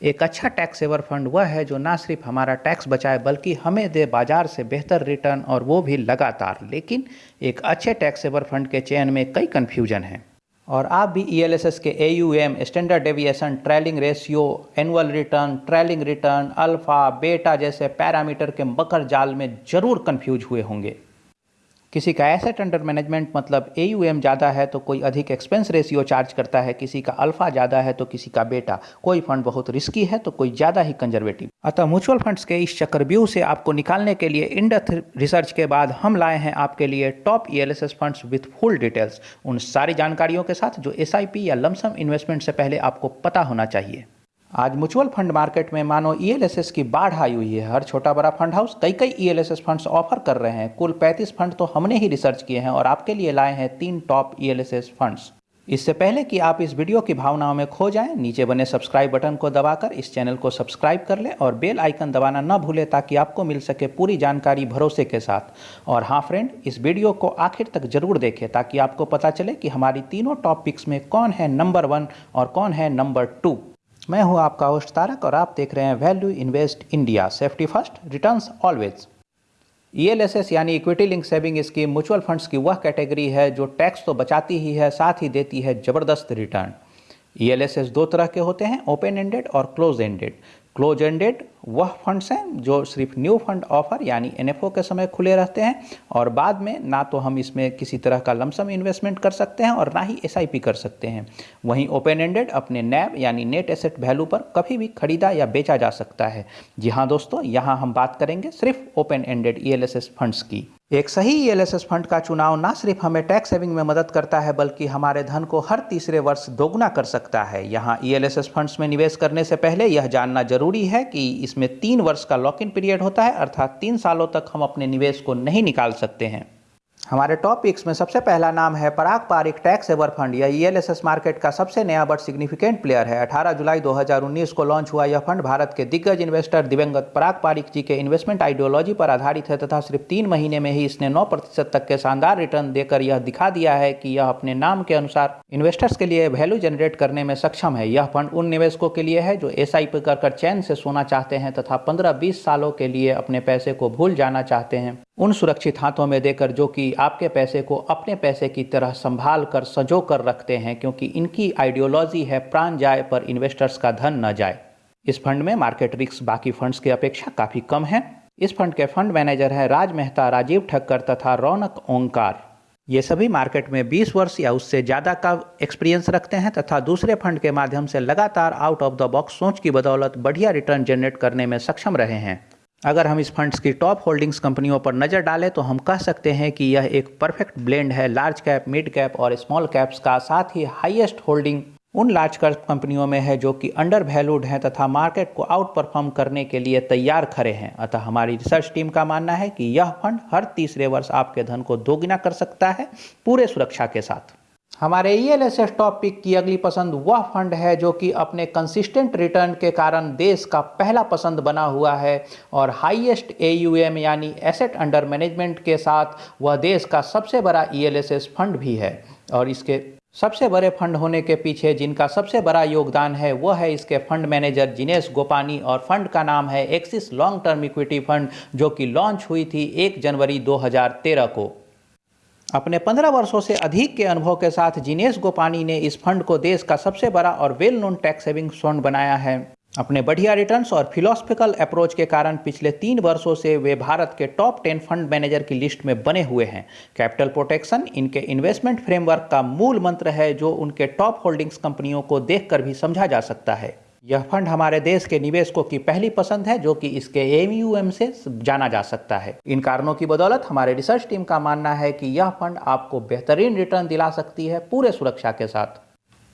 एक अच्छा tax saver fund वह है जो ना सिर्फ़ हमारा टैक्स बचाए, बल्कि हमें दे बाज़ार से बेहतर रिटर्न और वो भी लगातार। लेकिन एक अच्छे टैक्स सेवर फंड के चयन में कई कन्फ्यूज़न हैं। और आप भी ईएलएसएस के A U M standard deviation trailing ratio annual return trailing return alpha beta जैसे पैरामीटर के मकर जाल में ज़रूर कन्फ्यूज़ हुए होंगे। किसी का एसेट अंडर मैनेजमेंट मतलब एयूएम ज़्यादा है तो कोई अधिक एक्सपेंस रेशियो चार्ज करता है, किसी का अल्फ़ा ज़्यादा है तो किसी का बेटा कोई फंड बहुत रिस्की है तो कोई ज़्यादा ही कंजर्वेटिव अतः म्यूचुअल फंड्स के इस चक्रव्यूह से आपको निकालने के लिए इंडथ रिसर्च के बाद हम लाए हैं आपके लिए top E L funds with full details उन सारी जानकारियों के साथ जो एसआईपी या लमसम इन्वेस्टमेंट से पहले आपको पता होना चाहिए। आज म्यूचुअल फंड मार्केट में मानो ई e की बाढ़ आई हुई है। हर छोटा बड़ा फंड हाउस कई कई ई फंड्स ऑफ़र कर रहे हैं। कुल 35 फंड तो हमने ही रिसर्च किए हैं और आपके लिए लाए हैं तीन टॉप ईएलएसएस फंड्स। इससे पहले कि आप इस वीडियो की भावनाओं में खो जाएँ, नीचे बने सब्सक्राइब बटन को दबाकर इस चैनल को सब्सक्राइब कर लें और बेल आइकन दबाना न भूलें ताकि आपको मिल सके पूरी जानकारी भरोसे के साथ। और हाँ फ्रेंड, इस वीडियो को आखिर तक ज़रूर देखें ताकि आपको पता चले कि हमारी तीनों टॉप पिक्स में कौन है नंबर वन और कौन है नंबर टू। मैं हूँ आपका होस्ट तारक और आप देख रहे हैं value invest India safety first returns always ELSS यानी equity link saving scheme mutual funds की वह कैटेगरी है जो टैक्स तो बचाती ही है, साथ ही देती है ज़बरदस्त रिटर्न ईएलएसएस दो तरह के होते हैं ओपन एंडेड और क्लोज एंडेड क्लोज एंडेड वह फंड्स हैं जो सिर्फ़ न्यू फंड ऑफ़र यानी एनएफओ के समय खुले रहते हैं और बाद में ना तो हम इसमें किसी तरह का लमसम इन्वेस्टमेंट कर सकते हैं और ना ही एसआईपी कर सकते हैं। वहीं ओपन एंडेड अपने नैब यानी नेट एसेट वैल्यू पर कभी भी खरीदा या बेचा जा सकता है। जी हाँ दोस्तों, यहाँ हम बात करेंगे सिर्फ़ ओपन एंडेड ई फंड्स की। एक सही ईएलएसएस फंड का चुनाव ना सिर्फ़ हमें टैक्स सेविंग में मदद करता है, बल्कि हमारे धन को हर तीसरे वर्ष दोगुना कर सकता है। यहाँ ई फंड्स में निवेश करने से पहले यह जानना ज़रूरी है कि इसमें तीन वर्ष का लॉक इन पीरियड होता है, अर्थात तीन सालों तक हम अपने निवेश को नहीं निकाल सकते हैं। हमारे टॉपिक्स में सबसे पहला नाम है Parag Parikh tax saver fund. यह ईएलएसएस मार्केट का सबसे नया बट सिग्निफिकेंट प्लेयर है। 18 जुलाई 2019 को लॉन्च हुआ यह फंड भारत के दिग्गज इन्वेस्टर दिवंगत पराग पारिक जी के इन्वेस्टमेंट आइडियोलॉजी पर आधारित है तथा सिर्फ़ तीन महीने में ही इसने नौ प्रतिशत तक के शानदार रिटर्न देकर यह दिखा दिया है कि यह अपने नाम के अनुसार इन्वेस्टर्स के लिए वैल्यू जनरेट करने में सक्षम है। यह फंड उन निवेशकों के लिए है जो एस कर कर चैन से सोना चाहते हैं तथा पंद्रह बीस सालों के लिए अपने पैसे को भूल जाना चाहते हैं। उन सुरक्षित हाथों में देकर जो कि आपके पैसे को अपने पैसे की तरह संभाल कर सजो कर रखते हैं, क्योंकि इनकी आइडियोलॉजी है, प्राण जाए पर इन्वेस्टर्स का धन न जाए। इस फंड में मार्केट रिस्क बाकी फंड्स की अपेक्षा काफ़ी कम है। इस फंड के फंड मैनेजर हैं राज मेहता, राजीव ठक्कर तथा रौनक ओंकार। ये सभी मार्केट में 20 वर्ष या उससे ज़्यादा का एक्सपीरियंस रखते हैं तथा दूसरे फंड के माध्यम से लगातार आउट ऑफ़ द बॉक्स सोच की बदौलत बढ़िया रिटर्न जनरेट करने में सक्षम रहे हैं। अगर हम इस फंड्स की टॉप होल्डिंग्स कंपनियों पर नज़र डालें तो हम कह सकते हैं कि यह एक परफेक्ट ब्लेंड है। लार्ज कैप, मिड कैप और स्मॉल कैप्स का साथ ही हाईएस्ट होल्डिंग उन लार्ज कैप कंपनियों में है जो कि अंडर वैल्यूड हैं तथा मार्केट को आउट परफॉर्म करने के लिए तैयार खड़े हैं। अतः हमारी रिसर्च टीम का मानना है कि यह फंड हर तीसरे वर्ष आपके धन को दोगुना कर सकता है पूरे सुरक्षा के साथ। हमारे ई एल एस टॉपिक की अगली पसंद वह फंड है जो कि अपने कंसिस्टेंट रिटर्न के कारण देश का पहला पसंद बना हुआ है और हाईएस्ट ए यानी एसेट अंडर मैनेजमेंट के साथ वह देश का सबसे बड़ा ई एल फंड भी है। और इसके सबसे बड़े फंड होने के पीछे जिनका सबसे बड़ा योगदान है, वह है इसके फंड मैनेजर जिनेश गोपानी और फंड का नाम है Axis long term equity fund जो कि लॉन्च हुई थी 1 जनवरी 2013 को। अपने पंद्रह वर्षों से अधिक के अनुभव के साथ जिनेश गोपानी ने इस फंड को देश का सबसे बड़ा और well known tax saving fund बनाया है। अपने बढ़िया रिटर्न्स और फिलोसफिकल अप्रोच के कारण पिछले तीन वर्षों से वे भारत के टॉप टेन फंड मैनेजर की लिस्ट में बने हुए हैं। कैपिटल प्रोटेक्शन इनके इन्वेस्टमेंट फ्रेमवर्क का मूल मंत्र है जो उनके टॉप होल्डिंग्स कंपनियों को देखकर भी समझा जा सकता है। यह फंड हमारे देश के निवेशकों की पहली पसंद है, जो कि इसके एमयूएम से जाना जा सकता है। इन कारणों की बदौलत हमारे रिसर्च टीम का मानना है कि यह फंड आपको बेहतरीन रिटर्न दिला सकती है पूरे सुरक्षा के साथ।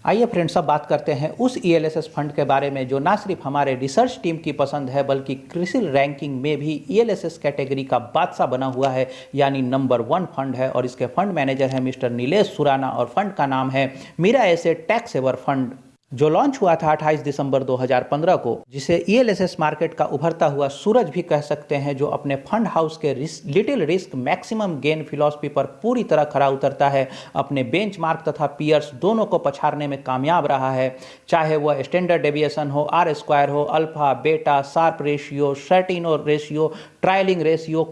आइए फ्रेंड्स अब बात करते हैं उस ई e फंड के बारे में, जो ना सिर्फ़ हमारे रिसर्च टीम की पसंद है, बल्कि क्रिसिल रैंकिंग में भी ई e कैटेगरी का बादशाह बना हुआ है, यानी नंबर वन फंड है। और इसके फंड मैनेजर है मिस्टर नीलेश सुराना, और फंड का नाम है Mirae Asset tax ever fund. जो लॉन्च हुआ था 28 दिसंबर 2015 को जिसे ईएलएसएस मार्केट का उभरता हुआ सूरज भी कह सकते हैं जो अपने फंड हाउस के risk, little risk maximum gain philosophy पर पूरी तरह खरा उतरता है। अपने बेंचमार्क तथा पियर्स दोनों को पछाड़ने में कामयाब रहा है। चाहे वह स्टैंडर्ड डेविएशन हो आर स्क्वायर हो alpha beta Sharpe ratio Sortino ratio trailing ratio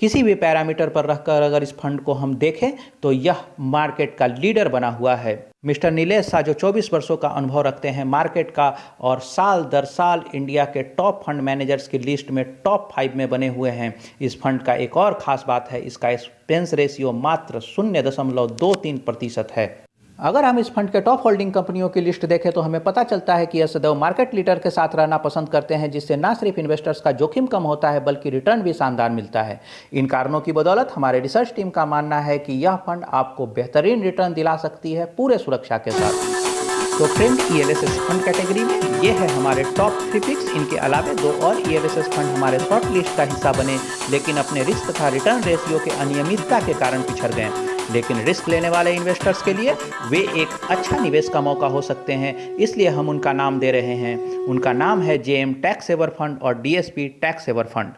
किसी भी पैरामीटर पर रखकर अगर इस फंड को हम देखें तो यह मार्केट का लीडर बना हुआ है। मिस्टर नीलेश शाह जो 24 वर्षों का अनुभव रखते हैं मार्केट का, और साल दर साल इंडिया के टॉप फंड मैनेजर्स की लिस्ट में टॉप फाइव में बने हुए हैं। इस फंड का एक और खास बात है, इसका एक्सपेंस रेशियो मात्र शून्य दशमलव दो तीन प्रतिशत है। अगर हम इस फंड के टॉप होल्डिंग कंपनियों की लिस्ट देखें तो हमें पता चलता है कि यह सदैव मार्केट लीडर के साथ रहना पसंद करते हैं, जिससे न सिर्फ़ इन्वेस्टर्स का जोखिम कम होता है, बल्कि रिटर्न भी शानदार मिलता है। इन कारणों की बदौलत हमारे रिसर्च टीम का मानना है कि यह फंड आपको बेहतरीन रिटर्न दिला सकती है पूरे सुरक्षा के साथ। तो friend E L fund category में ये है हमारे टॉप थ्री पिक्स इनके अलावे दो और ई एल फंड हमारे शॉर्ट लिस्ट का हिस्सा बने, लेकिन अपने रिस्क तथा रिटर्न रेशियो के अनियमितता के कारण पिछड़ गए। लेकिन रिस्क लेने वाले इन्वेस्टर्स के लिए वे एक अच्छा निवेश का मौका हो सकते हैं। इसलिए हम उनका नाम दे रहे हैं। उनका नाम है J M tax saver fund और D S P tax saver fund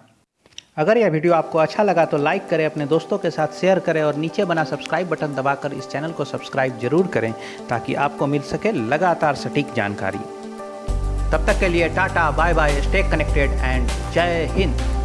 अगर यह वीडियो आपको अच्छा लगा तो लाइक करें, अपने दोस्तों के साथ शेयर करें और नीचे बना सब्सक्राइब बटन दबाकर इस चैनल को सब्सक्राइब ज़रूर करें ताकि आपको मिल सके लगातार सटीक जानकारी। तब तक के लिए tata, bye bye stay connected and जय हिंद।